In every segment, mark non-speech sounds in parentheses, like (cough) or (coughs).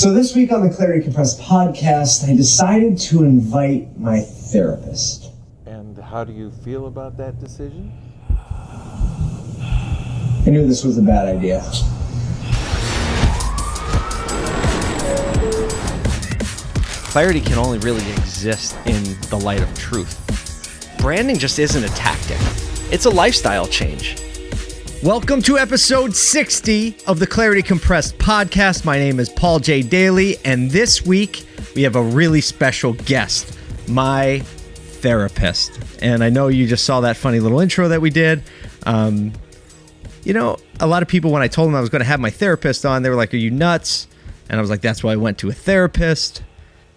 So this week on the Clarity Compressed podcast, I decided to invite my therapist. And how do you feel about that decision? I knew this was a bad idea. Clarity can only really exist in the light of truth. Branding just isn't a tactic, it's a lifestyle change. Welcome to episode 60 of the Clarity Compressed podcast. My name is Paul J. Daly, and this week we have a really special guest, my therapist. And I know you just saw that funny little intro that we did. Um, you know, a lot of people, when I told them I was going to have my therapist on, they were like, Are you nuts? And I was like, That's why I went to a therapist.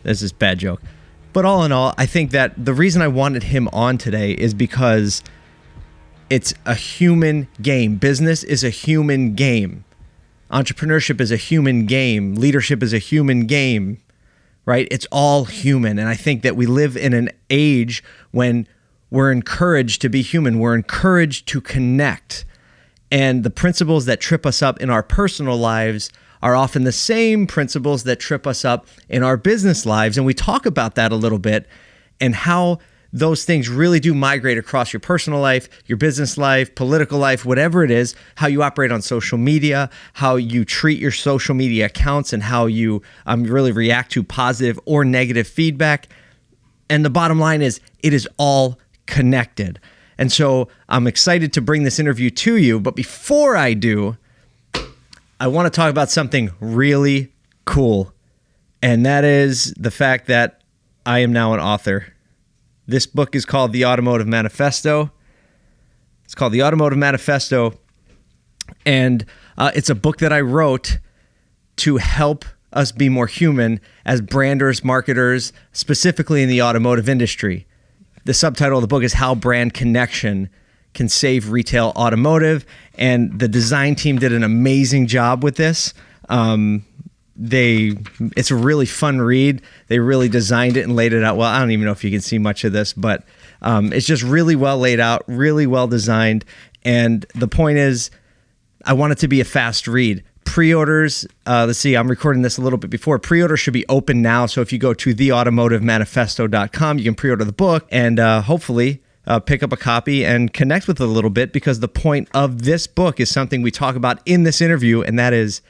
This is bad joke. But all in all, I think that the reason I wanted him on today is because it's a human game. Business is a human game. Entrepreneurship is a human game. Leadership is a human game, right? It's all human. And I think that we live in an age when we're encouraged to be human, we're encouraged to connect. And the principles that trip us up in our personal lives are often the same principles that trip us up in our business lives. And we talk about that a little bit and how those things really do migrate across your personal life, your business life, political life, whatever it is, how you operate on social media, how you treat your social media accounts, and how you um, really react to positive or negative feedback. And the bottom line is, it is all connected. And so I'm excited to bring this interview to you. But before I do, I want to talk about something really cool, and that is the fact that I am now an author. This book is called The Automotive Manifesto. It's called The Automotive Manifesto, and uh, it's a book that I wrote to help us be more human as branders, marketers, specifically in the automotive industry. The subtitle of the book is How Brand Connection can save retail automotive. And the design team did an amazing job with this. Um, they it's a really fun read. They really designed it and laid it out well. I don't even know if you can see much of this, but um, it's just really well laid out, really well designed. And the point is, I want it to be a fast read. Pre-orders, uh, let's see, I'm recording this a little bit before. Pre-order should be open now. So if you go to theautomotivemanifesto.com, you can pre-order the book, and uh, hopefully uh, pick up a copy and connect with it a little bit because the point of this book is something we talk about in this interview, and that is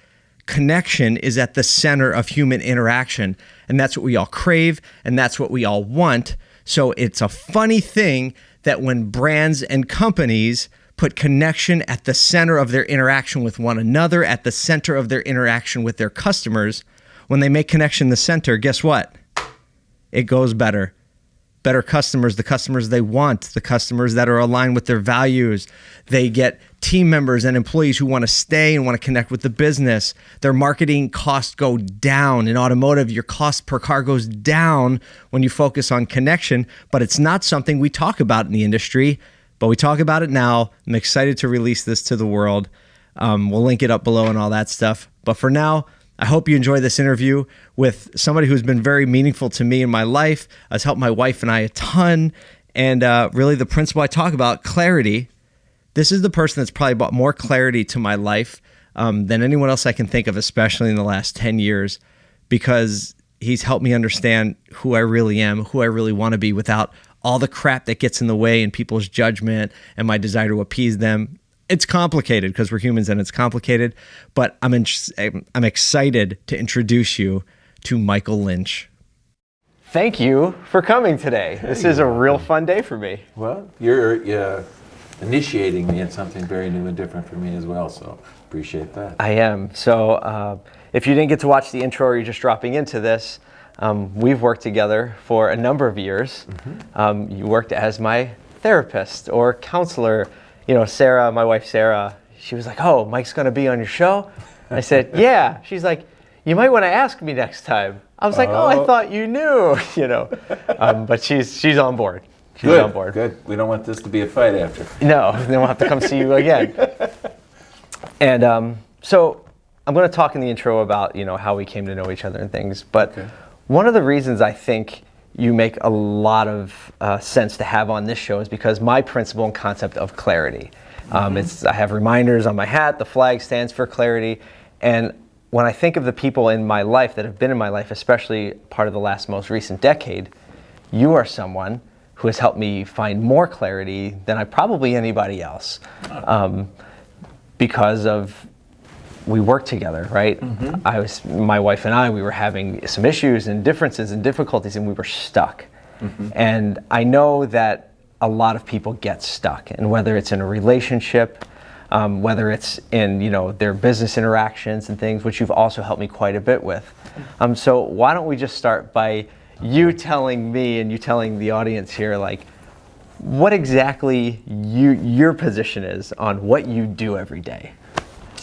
connection is at the center of human interaction. And that's what we all crave, and that's what we all want. So it's a funny thing that when brands and companies put connection at the center of their interaction with one another, at the center of their interaction with their customers, when they make connection the center, guess what? It goes better better customers, the customers they want, the customers that are aligned with their values. They get team members and employees who want to stay and want to connect with the business. Their marketing costs go down. In automotive, your cost per car goes down when you focus on connection, but it's not something we talk about in the industry, but we talk about it now. I'm excited to release this to the world. Um, we'll link it up below and all that stuff. But for now, I hope you enjoy this interview with somebody who's been very meaningful to me in my life, has helped my wife and I a ton. And uh, really, the principle I talk about, clarity. This is the person that's probably brought more clarity to my life um, than anyone else I can think of, especially in the last 10 years, because he's helped me understand who I really am, who I really want to be without all the crap that gets in the way and people's judgment and my desire to appease them it's complicated because we're humans and it's complicated. But I'm in, I'm excited to introduce you to Michael Lynch. Thank you for coming today. Hey, this is a real fun day for me. Well, you're uh, initiating me in something very new and different for me as well. So appreciate that. I am. So uh, if you didn't get to watch the intro or you're just dropping into this, um, we've worked together for a number of years. Mm-hmm. Um, you worked as my therapist or counselor you know, Sarah, my wife Sarah, she was like, "Oh, Mike's going to be on your show." I said, (laughs) "Yeah." She's like, "You might want to ask me next time." I was like, "Oh, I oh. thought you knew," (laughs) you know. Um, but she's she's on board. She's good, on board. Good. We don't want this to be a fight after. No, (laughs) then we'll have to come see you again. and um, so I'm going to talk in the intro about you know how we came to know each other and things. But okay. one of the reasons I think you make a lot of uh, sense to have on this show is because my principle and concept of clarity. Um, mm-hmm. it's I have reminders on my hat. The flag stands for clarity, and when I think of the people in my life that have been in my life, especially part of the last most recent decade, you are someone who has helped me find more clarity than I probably anybody else, um, because of we worked together, right? I was my wife and I. We were having some issues and differences and difficulties, and we were stuck. And I know that a lot of people get stuck, and whether it's in a relationship, um, whether it's in you know their business interactions and things, which you've also helped me quite a bit with. Um, so why don't we just start by you telling me and you telling the audience here, like what exactly you your position is on what you do every day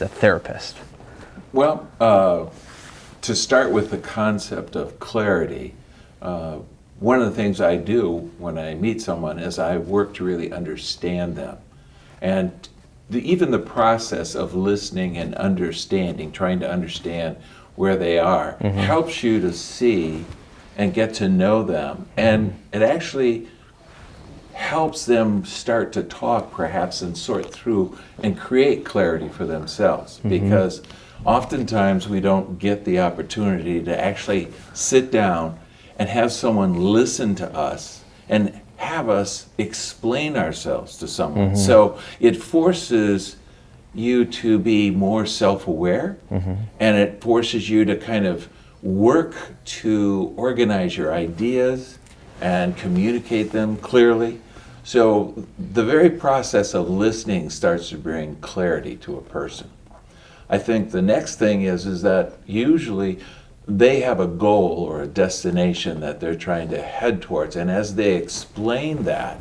a therapist. Well, uh, to start with the concept of clarity, uh, one of the things I do when I meet someone is I work to really understand them. And the, even the process of listening and understanding, trying to understand where they are, helps you to see and get to know them. And it actually helps them start to talk perhaps and sort through and create clarity for themselves. Mm-hmm. Because oftentimes we don't get the opportunity to actually sit down and have someone listen to us and have us explain ourselves to someone. Mm-hmm. So it forces you to be more self-aware mm-hmm. and it forces you to kind of work to organize your ideas and communicate them clearly. So the very process of listening starts to bring clarity to a person. I think the next thing is is that usually they have a goal or a destination that they're trying to head towards. And as they explain that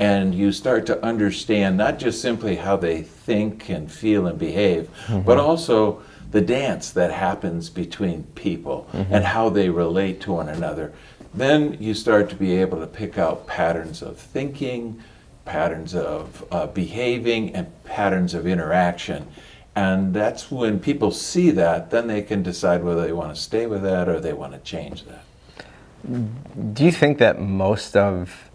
and you start to understand not just simply how they think and feel and behave mm-hmm. but also the dance that happens between people mm-hmm. and how they relate to one another then you start to be able to pick out patterns of thinking, patterns of uh, behaving, and patterns of interaction. And that's when people see that, then they can decide whether they want to stay with that or they want to change that. Do you think that most of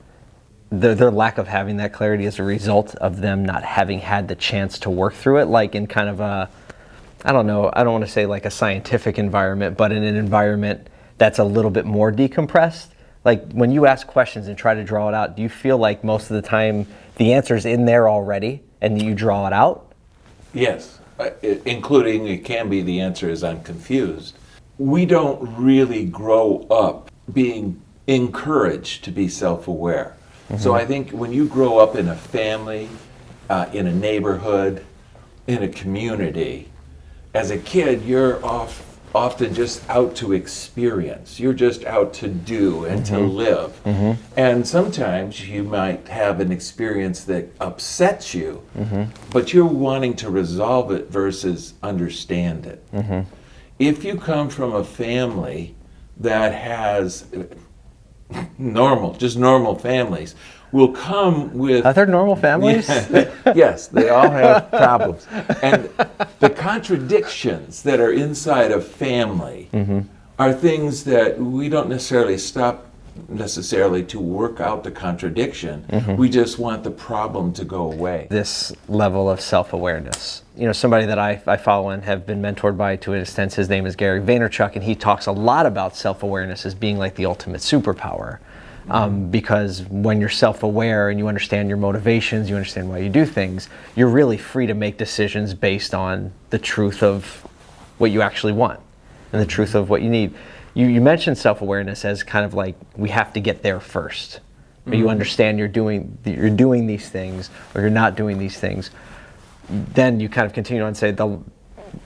the, their lack of having that clarity is a result of them not having had the chance to work through it, like in kind of a, I don't know, I don't want to say like a scientific environment, but in an environment that's a little bit more decompressed? Like when you ask questions and try to draw it out, do you feel like most of the time the answer's in there already and you draw it out? Yes, i- including it can be the answer is I'm confused. We don't really grow up being encouraged to be self aware. So I think when you grow up in a family, uh, in a neighborhood, in a community, as a kid, you're off, often just out to experience. You're just out to do and to mm-hmm. live. Mm-hmm. And sometimes you might have an experience that upsets you, mm-hmm. but you're wanting to resolve it versus understand it. If you come from a family that has uh, normal, just normal families, will come with Are there normal families? yes, (laughs) they all have (laughs) problems. And the contradictions that are inside of family mm-hmm. are things that we don't necessarily stop necessarily to work out the contradiction. Mm-hmm. We just want the problem to go away. this level of self-awareness. You know, somebody that I, I follow and have been mentored by to an extent, his name is Gary Vaynerchuk, and he talks a lot about self-awareness as being like the ultimate superpower. Um, because when you're self-aware and you understand your motivations, you understand why you do things, you're really free to make decisions based on the truth of what you actually want and the truth of what you need. You, you mentioned self-awareness as kind of like we have to get there first. Or you understand you're doing you're doing these things or you're not doing these things. Then you kind of continue on and say the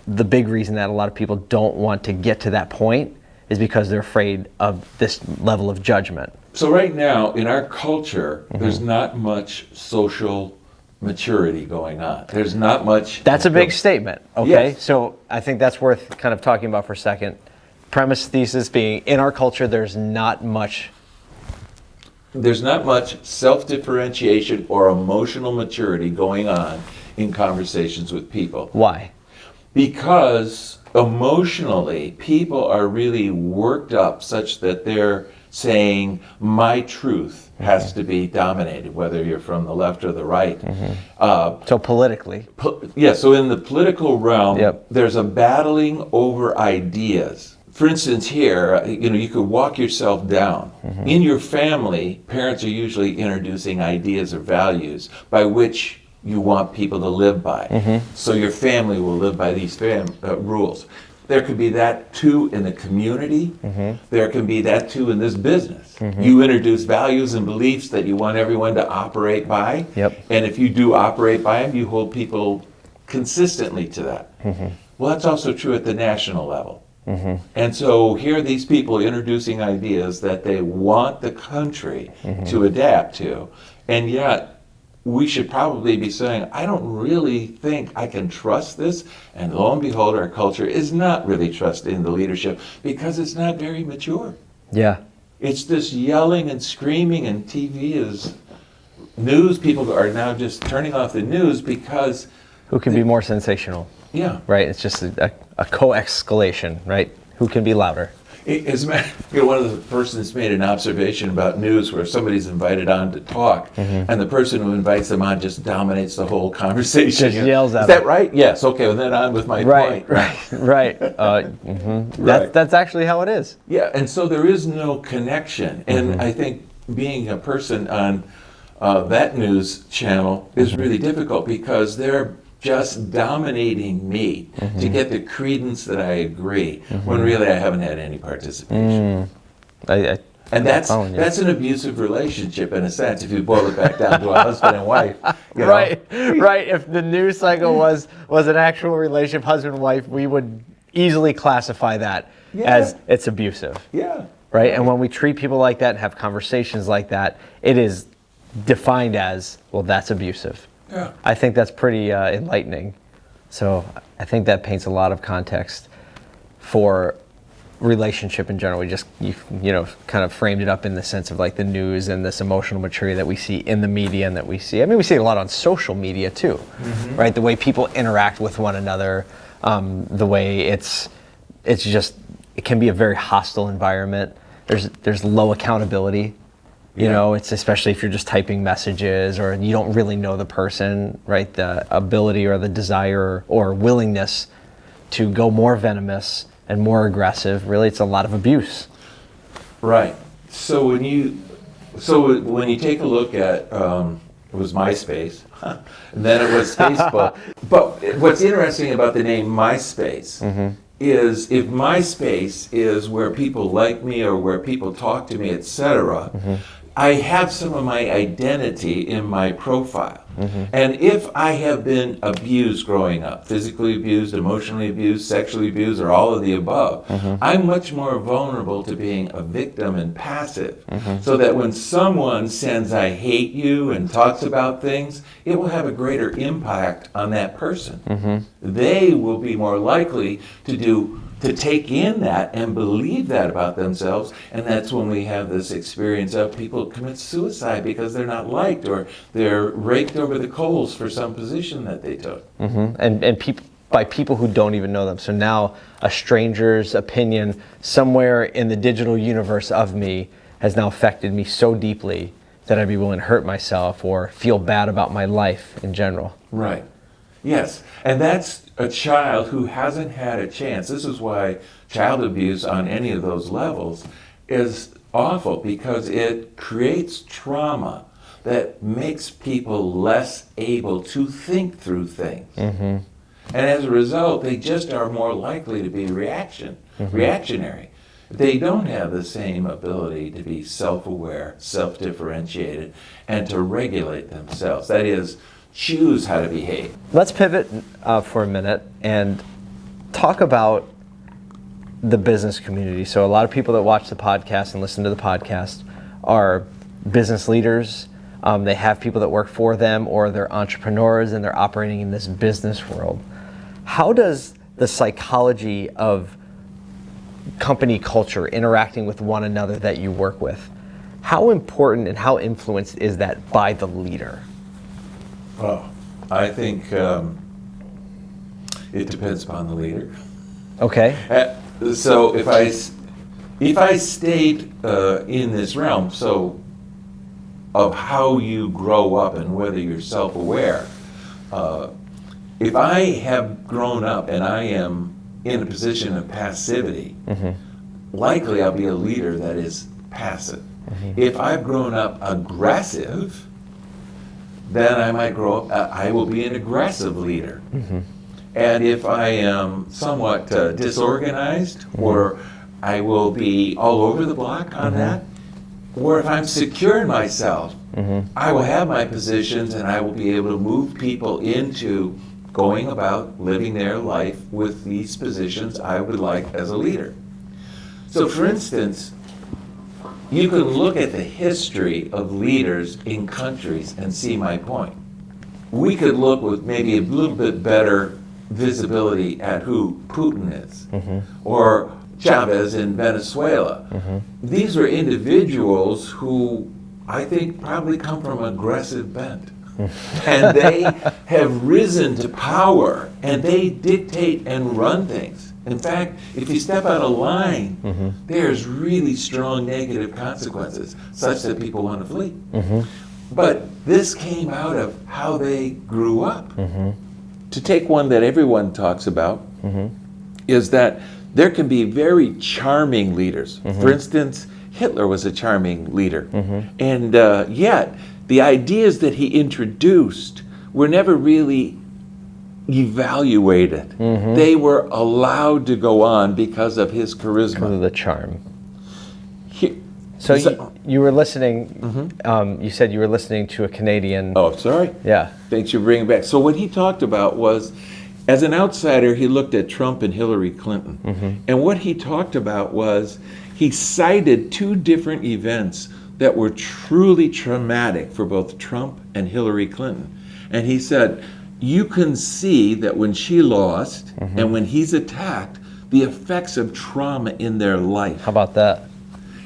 the big reason that a lot of people don't want to get to that point is because they're afraid of this level of judgment. So right now in our culture, there's mm-hmm. not much social maturity going on. There's not much. That's a big statement. Okay, Yes. so I think that's worth kind of talking about for a second. Premise thesis being in our culture, there's not much. There's not much self-differentiation or emotional maturity going on in conversations with people. Why? because emotionally people are really worked up such that they're saying my truth has to be dominated, whether you're from the left or the right. Uh, So politically, po- yeah, so in the political realm, Yep. there's a battling over ideas. For instance, here, uh, you know, you could walk yourself down. In your family, parents are usually introducing ideas or values by which you want people to live by. So your family will live by these fam- uh, rules. There could be that too in the community. Mm-hmm. There can be that too in this business. Mm-hmm. You introduce values and beliefs that you want everyone to operate by. Yep. And if you do operate by them, you hold people consistently to that. Mm-hmm. Well, that's also true at the national level. And so here are these people introducing ideas that they want the country to adapt to. And yet, we should probably be saying, I don't really think I can trust this. And lo and behold, our culture is not really trusting the leadership because it's not very mature. yeah. It's this yelling and screaming, and TV is news. People are now just turning off the news because, Who can be more sensational, yeah. right? It's just a, a, a co-escalation, right? Who can be louder? It- As a matter, you know, one of the persons made an observation about news where somebody's invited on to talk, and the person who invites them on just dominates the whole conversation. Just yells at Is that them. right? Yes. Okay. Well, then on with my Right, point. right, (laughs) right. Uh, mhm. (laughs) That's, Right. that's actually how it is. Yeah, and so there is no connection. And I think being a person on uh, that news channel is really difficult because they're just dominating me mm-hmm. to get the credence that I agree, mm-hmm. when really I haven't had any participation. Mm. I, I, And that's that's an abusive relationship in a sense, if you boil it back down to a husband and wife. (laughs) you know. right, right. If the news cycle was was an actual relationship, husband and wife, we would easily classify that Yeah. as it's abusive, Yeah. right? And when we treat people like that and have conversations like that, it is defined as well. That's abusive. Yeah. I think that's pretty uh, enlightening. So I think that paints a lot of context for relationship in general. We just you, you know kind of framed it up in the sense of like the news and this emotional maturity that we see in the media and that we see. I mean, we see it a lot on social media too, right? The way people interact with one another, um, the way it's it's just it can be a very hostile environment. There's there's low accountability. You Yeah. know, it's especially if you're just typing messages or you don't really know the person, right? The ability or the desire or willingness to go more venomous and more aggressive. Really, it's a lot of abuse. Right. So when you, so when you take a look at, um, it was MySpace, (laughs) and then it was Facebook. (laughs) but what's interesting about the name MySpace is if MySpace is where people like me or where people talk to me, etc. I have some of my identity in my profile. Mm-hmm. And if I have been abused growing up, physically abused, emotionally abused, sexually abused, or all of the above, mm-hmm. I'm much more vulnerable to being a victim and passive. Mm-hmm. So that when someone sends, I hate you, and talks about things, it will have a greater impact on that person. They will be more likely to do to take in that and believe that about themselves and that's when we have this experience of people commit suicide because they're not liked or they're raked over the coals for some position that they took Mm -hmm. and and people by people who don't even know them. So now a stranger's opinion somewhere in the digital universe of me has now affected me so deeply that I'd be willing to hurt myself or feel bad about my life in general. right yes and that's a child who hasn't had a chance this is why child abuse on any of those levels is awful because it creates trauma that makes people less able to think through things mm-hmm. And as a result, they just are more likely to be reaction, mm-hmm. reactionary. They don't have the same ability to be self-aware, self-differentiated, and to regulate themselves. That is, choose how to behave. Let's pivot uh, for a minute and talk about the business community. So, a lot of people that watch the podcast and listen to the podcast are business leaders. Um, they have people that work for them, or they're entrepreneurs and they're operating in this business world. How does the psychology of company culture interacting with one another that you work with, how important and how influenced is that by the leader? Oh, I think um, it depends upon the leader. Okay. Uh, so if I, if I stayed uh, in this realm, so of how you grow up and whether you're self-aware, uh, if I have grown up and I am in a position of passivity, likely I'll be a leader that is passive. If I've grown up aggressive, then I might grow up, uh, I will be an aggressive leader. And if I am somewhat uh, disorganized, or I will be all over the block on that, or if I'm secure in myself, I will have my positions and I will be able to move people into going about living their life with these positions I would like as a leader. So, for instance, you can look at the history of leaders in countries and see my point. We could look with maybe a little bit better visibility at who Putin is mm-hmm. or Chavez in Venezuela. Mm-hmm. These are individuals who I think probably come from aggressive bent. (laughs) and they have risen to power and they dictate and run things. In fact, if you step out of line, mm-hmm. there's really strong negative consequences, such that people want to flee. Mm-hmm. But this came out of how they grew up. Mm-hmm. To take one that everyone talks about, is that there can be very charming leaders. For instance, Hitler was a charming leader. And uh, yet, the ideas that he introduced were never really evaluated. Mm-hmm. They were allowed to go on because of his charisma. the charm. He- So you, you were listening. Mm-hmm. Um, you said you were listening to a Canadian. oh, sorry. Yeah. Thanks for bringing back. So what he talked about was, as an outsider, he looked at Trump and Hillary Clinton, mm-hmm. and what he talked about was he cited two different events that were truly traumatic for both Trump and Hillary Clinton, and he said, you can see that when she lost mm-hmm. and when he's attacked, the effects of trauma in their life How about that?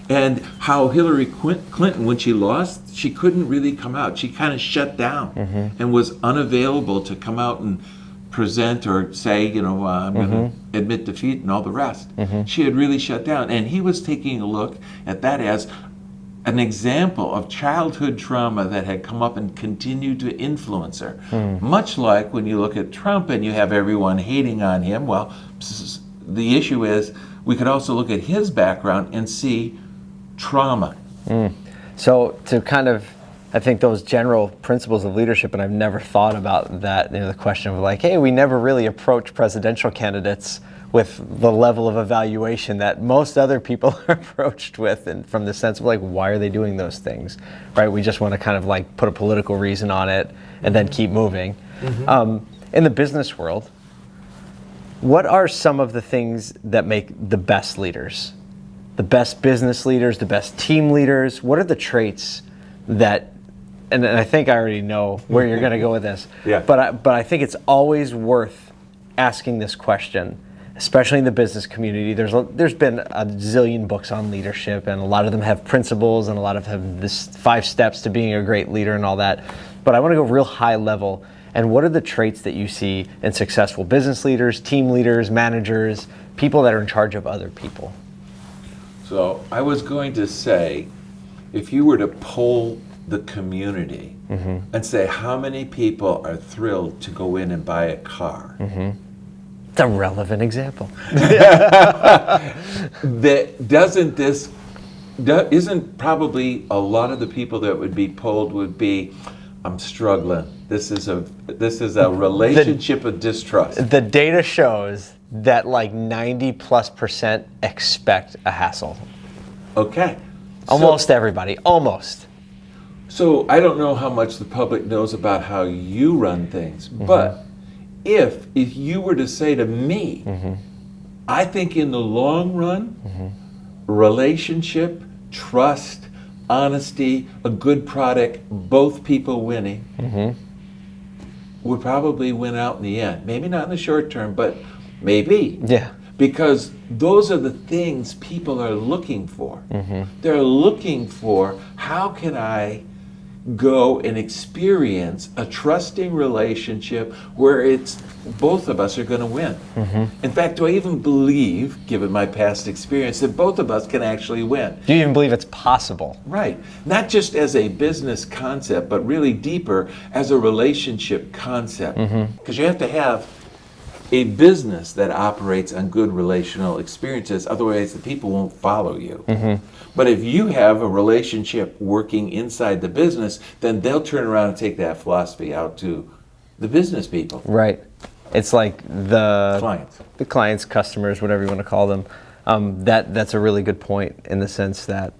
and how Hillary Clinton, when she lost, she couldn't really come out. She kind of shut down mm-hmm. and was unavailable to come out and present or say, you know, uh, I'm going to mm-hmm. admit defeat and all the rest. She had really shut down. And he was taking a look at that as an example of childhood trauma that had come up and continued to influence her. Hmm. Much like when you look at Trump and you have everyone hating on him, well, the issue is we could also look at his background and see trauma. Hmm. So to kind of, I think those general principles of leadership, and I've never thought about that. You know, the question of like, hey, we never really approach presidential candidates with the level of evaluation that most other people (laughs) are approached with, and from the sense of like, why are they doing those things, right? We just want to kind of like put a political reason on it and then keep moving. Um, in the business world, what are some of the things that make the best leaders? The best business leaders, the best team leaders? What are the traits that, and, and I think I already know where you're going to go with this, (laughs) Yeah. but, I, but I think it's always worth asking this question, especially in the business community. There's, a, there's been a zillion books on leadership, and a lot of them have principles, and a lot of them have this five steps to being a great leader and all that. But I want to go real high level. And what are the traits that you see in successful business leaders, team leaders, managers, people that are in charge of other people? So I was going to say, if you were to poll the community mm-hmm. and say how many people are thrilled to go in and buy a car, It's a relevant example. (laughs) that doesn't this isn't probably a lot of the people that would be polled would be I'm struggling. This is a this is a relationship of distrust. The data shows that like 90 plus percent expect a hassle. Okay. So- Almost everybody, almost. So I don't know how much the public knows about how you run things, but mm-hmm. If if you were to say to me, mm-hmm. I think in the long run, mm-hmm. relationship, trust, honesty, a good product, both people winning, mm-hmm. would probably win out in the end. Maybe not in the short term, but maybe Yeah. because those are the things people are looking for. They're looking for how can I go and experience a trusting relationship where it's both of us are going to win. Mm-hmm. In fact, do I even believe, given my past experience, that both of us can actually win? Do you even believe it's possible? Right. Not just as a business concept, but really deeper as a relationship concept. Mm-hmm. Because you have to have a business that operates on good relational experiences, otherwise, the people won't follow you. But if you have a relationship working inside the business, then they'll turn around and take that philosophy out to the business people, Right. It's like the clients. the clients, customers, whatever you want to call them. Um, that that's a really good point in the sense that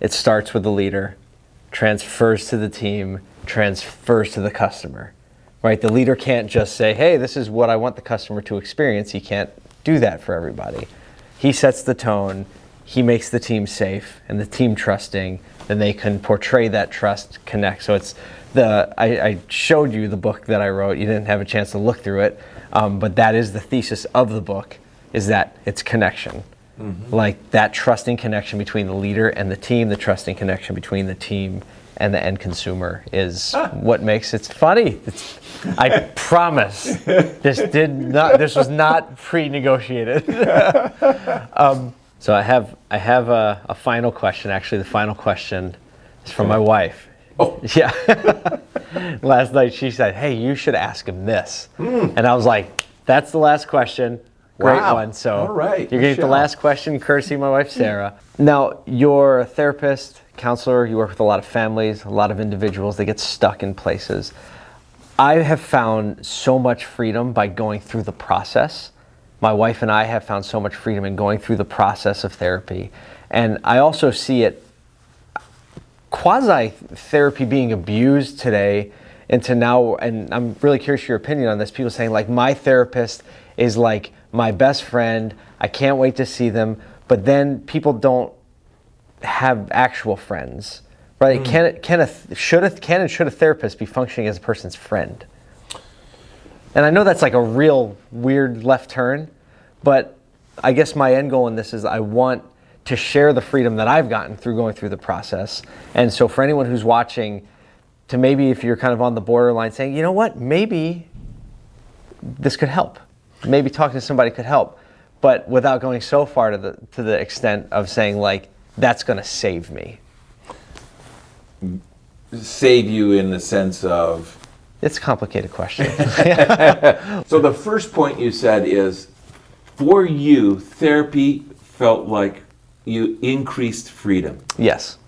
it starts with the leader, transfers to the team, transfers to the customer. Right? The leader can't just say, "Hey, this is what I want the customer to experience." He can't do that for everybody. He sets the tone. He makes the team safe and the team trusting. Then they can portray that trust, connect. So it's the I, I showed you the book that I wrote. You didn't have a chance to look through it, um, but that is the thesis of the book: is that it's connection like that trusting connection between the leader and the team, the trusting connection between the team and the end consumer is what makes it funny. It's, I promise this did not. This was not pre-negotiated. (laughs) um, so I have I have a, a final question. Actually, the final question is from my wife. Oh. (laughs) Yeah. (laughs) last night she said, "Hey, you should ask him this," and I was like, "That's the last question." Great Wow. one. So All right, you're gonna get the last question, courtesy my wife Sarah. Now, you're a therapist, counselor. You work with a lot of families, a lot of individuals that get stuck in places. I have found so much freedom by going through the process. My wife and I have found so much freedom in going through the process of therapy, and I also see it quasi therapy being abused today into now and i'm really curious your opinion on this people saying like my therapist is like my best friend i can't wait to see them but then people don't have actual friends right? Hmm. Can it can a should a can and should a therapist be functioning as a person's friend? And i know that's like a real weird left turn but i guess my end goal in this is i want to share the freedom that i've gotten through going through the process. And so for anyone who's watching to maybe if you're kind of on the borderline saying you know what? Maybe this could help. Maybe talking to somebody could help. But without going so far to the to the extent of saying like that's going to save me. Save you in the sense of? It's a complicated question. (laughs) (laughs) So the first point you said is, for you, therapy felt like you increased freedom. yes.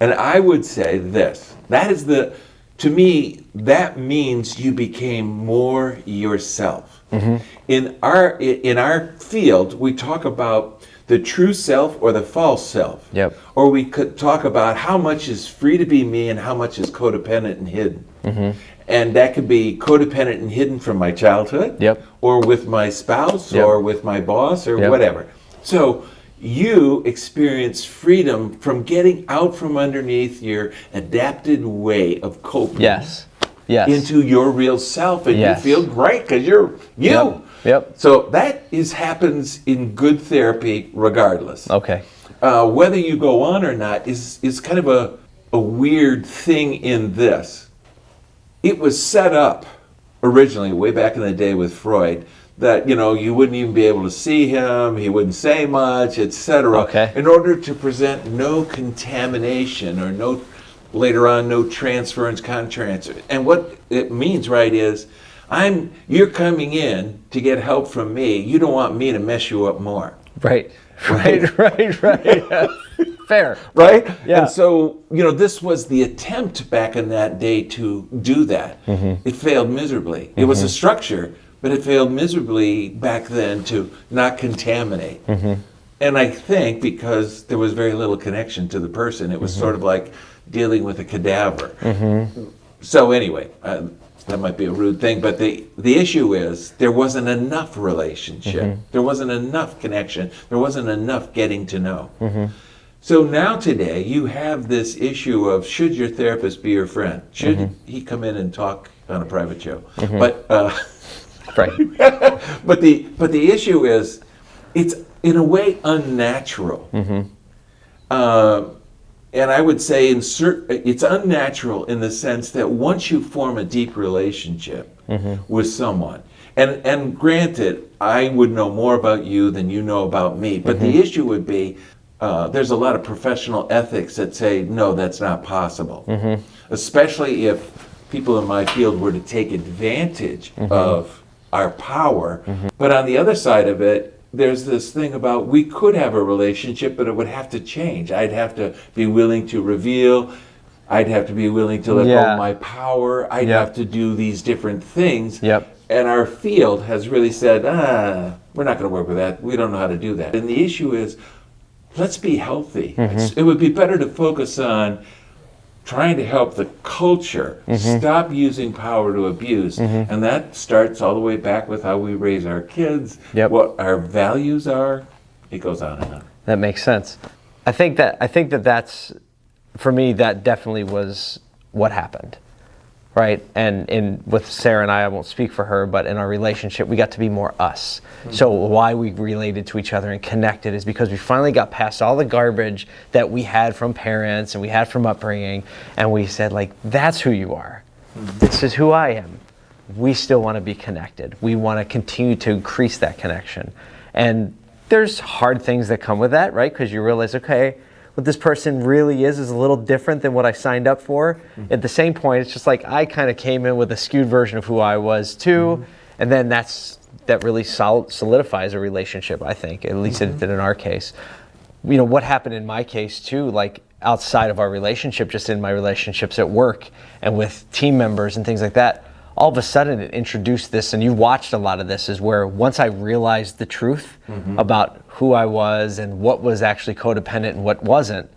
And I would say this, that is the, to me, that means you became more yourself. Mm-hmm. In our in our field, we talk about the true self or the false self. Yep. Or we could talk about how much is free to be me and how much is codependent and hidden. Mm-hmm. And that could be codependent and hidden from my childhood. Yep. Or with my spouse Yep. or with my boss or Yep. whatever. So you experience freedom from getting out from underneath your adapted way of coping yes yes into your real self and Yes. you feel great because you're you. Yep. So that is happens in good therapy regardless. okay Uh, whether you go on or not is is kind of a a weird thing in this. It was set up originally way back in the day with Freud that you know you wouldn't even be able to see him, he wouldn't say much, etc. Okay. In order to present no contamination or no later on no transference contransfer. And what it means right is I'm you're coming in to get help from me. You don't want me to mess you up more right (laughs) right right right (laughs) fair right? Yeah. And so, you know, this was the attempt back in that day to do that. Mm-hmm. It failed miserably. It was a structure, but it failed miserably back then to not contaminate. Mm-hmm. And I think because there was very little connection to the person, it was Mm-hmm. sort of like dealing with a cadaver. So anyway, uh, that might be a rude thing, but the the issue is there wasn't enough relationship. Mm-hmm. There wasn't enough connection. There wasn't enough getting to know. Mm-hmm. So now today you have this issue of should your therapist be your friend? Should Mm-hmm. he come in and talk on a private show? But uh, right (laughs) but the but the issue is it's in a way unnatural Mm-hmm. uh, and I would say insert, it's unnatural in the sense that once you form a deep relationship mm-hmm. with someone, and, and granted, I would know more about you than you know about me, but the mm-hmm. issue would be uh, there's a lot of professional ethics that say, no, that's not possible. Mm-hmm. Especially if people in my field were to take advantage of our power. But on the other side of it, there's this thing about we could have a relationship, but it would have to change. I'd have to be willing to reveal. I'd have to be willing to let go Yeah. of my power. I'd Yep. have to do these different things. Yep. And our field has really said, ah, we're not going to work with that. We don't know how to do that. And the issue is, let's be healthy. Mm-hmm. It would be better to focus on trying to help the culture Mm-hmm. stop using power to abuse. And that starts all the way back with how we raise our kids, Yep. what our values are. It goes on and on. That makes sense. I think that I think that that's for me that definitely was what happened. Right? And in with Sarah and I, I won't speak for her, but in our relationship, we got to be more us. Mm-hmm. So why we related to each other and connected is because we finally got past all the garbage that we had from parents and we had from upbringing, and we said like, that's who you are. Mm-hmm. This is who I am. We still want to be connected. We want to continue to increase that connection. And there's hard things that come with that, right? Because you realize, okay, what this person really is is a little different than what I signed up for. Mm-hmm. At the same point, it's just like I kind of came in with a skewed version of who I was too, mm-hmm. and then that's that really sol- solidifies a relationship. I think, at least it did mm-hmm. in our case. You know what happened in my case too, like outside of our relationship, just in my relationships at work and with team members and things like that. All of a sudden, it introduced this, and you watched a lot of this. Is where once I realized the truth mm-hmm. about who I was and what was actually codependent and what wasn't,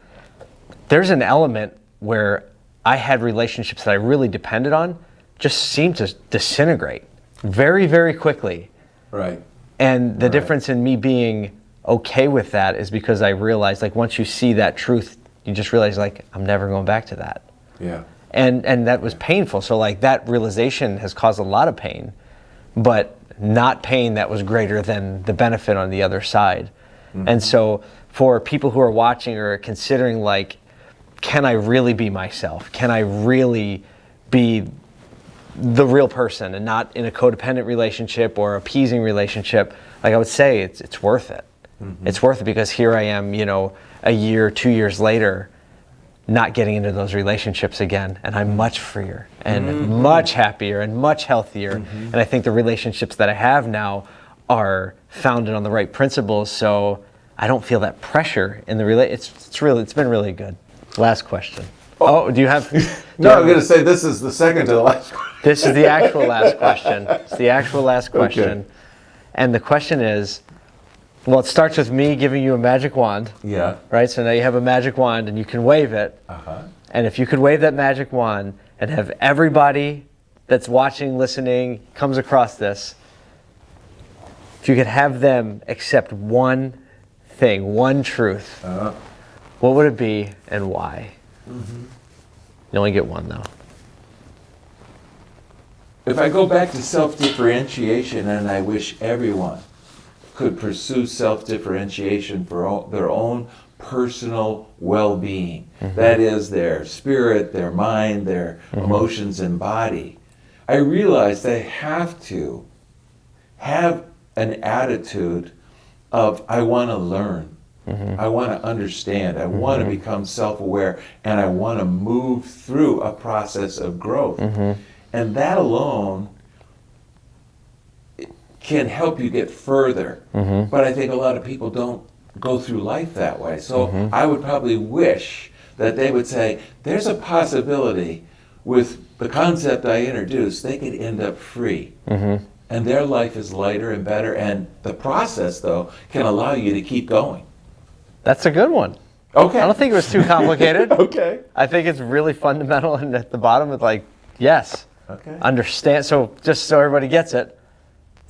there's an element where I had relationships that I really depended on just seemed to disintegrate very, very quickly. Right. And the difference in me being okay with that is because I realized, like, once you see that truth, you just realize, like, I'm never going back to that. Yeah. And and that was painful. So like that realization has caused a lot of pain, but not pain that was greater than the benefit on the other side. Mm-hmm. And so for people who are watching or considering, like, can I really be myself? Can I really be the real person and not in a codependent relationship or appeasing relationship, like I would say, it's it's worth it. Mm-hmm. It's worth it because here I am, you know, a year, two years later, not getting into those relationships again, and I'm much freer and mm-hmm. much happier and much healthier. Mm-hmm. And I think the relationships that I have now are founded on the right principles, so I don't feel that pressure in the rela- It's it's really it's been really good. Last question. Oh, oh do you have? (laughs) do No, have- I'm going to say this is the second to the last (laughs) one. this is the actual last question. It's the actual last question. And the question is well, it starts with me giving you a magic wand, Yeah. right? So now you have a magic wand and you can wave it. Uh-huh. And if you could wave that magic wand and have everybody that's watching, listening, comes across this, if you could have them accept one thing, one truth, Uh, what would it be and why? Mm-hmm. You only get one though. If I go back to self-differentiation, and I wish everyone could pursue self-differentiation for o- their own personal well-being. Mm-hmm. That is their spirit, their mind, their mm-hmm. emotions and body. I realize they have to have an attitude of I want to learn. Mm-hmm. I want to understand. I want to become self aware and I want to move through a process of growth. And that alone can help you get further. Mm-hmm. But I think a lot of people don't go through life that way. So mm-hmm. I would probably wish that they would say, there's a possibility with the concept I introduced, they could end up free. Mm-hmm. And their life is lighter and better. And the process, though, can allow you to keep going. That's a good one. Okay. I don't think it was too complicated. (laughs) Okay. I think it's really fundamental, (laughs) and at the bottom, it's like, yes, Okay. understand. So, just so everybody gets it,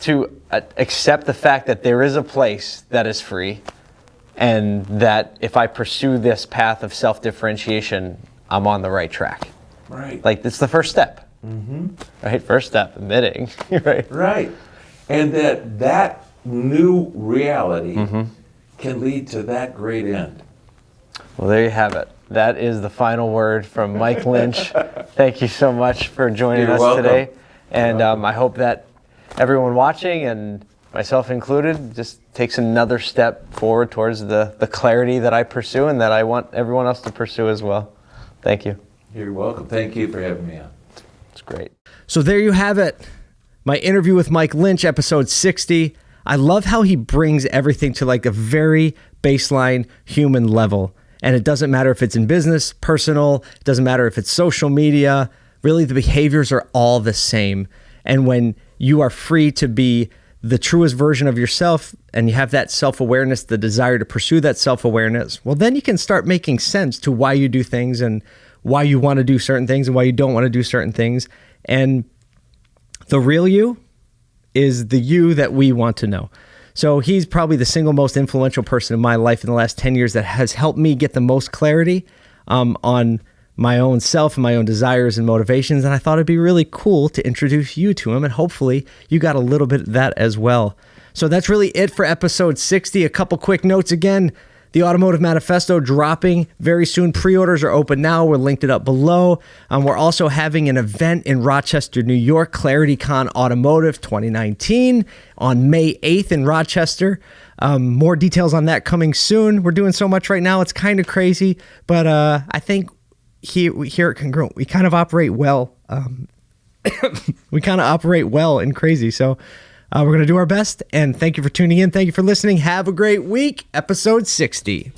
to uh, accept the fact that there is a place that is free, and that if I pursue this path of self differentiation, I'm on the right track. Right. Like, it's the first step. Mm-hmm. Right? First step, admitting. (laughs) right? Right. And that that new reality can lead to that great end. Well, there you have it. That is the final word from Mike Lynch. (laughs) Thank you so much for joining You're us welcome. today. And um, I hope that everyone watching, and myself included, just takes another step forward towards the, the clarity that I pursue and that I want everyone else to pursue as well. Thank you. You're welcome. Thank you for having me on. It's great. So there you have it. My interview with Mike Lynch, episode 60. I love how he brings everything to like a very baseline human level. And it doesn't matter if it's in business, personal, it doesn't matter if it's social media. Really, the behaviors are all the same. And when you are free to be the truest version of yourself and you have that self awareness, the desire to pursue that self awareness, well, then you can start making sense to why you do things and why you want to do certain things and why you don't want to do certain things. And the real you is the you that we want to know. So he's probably the single most influential person in my life in the last 10 years that has helped me get the most clarity um, on my own self and my own desires and motivations. And I thought it'd be really cool to introduce you to him. And hopefully you got a little bit of that as well. So that's really it for episode 60. A couple quick notes again. The Automotive Manifesto dropping very soon. Pre orders are open now. We're linked it up below. Um, we're also having an event in Rochester, New York, ClarityCon Automotive 2019 on May 8th in Rochester. Um, more details on that coming soon. We're doing so much right now. It's kind of crazy, but uh, I think here, here at Congruent, we kind of operate well. Um, (coughs) we kind of operate well and crazy. So uh, we're going to do our best. And thank you for tuning in. Thank you for listening. Have a great week. Episode 60.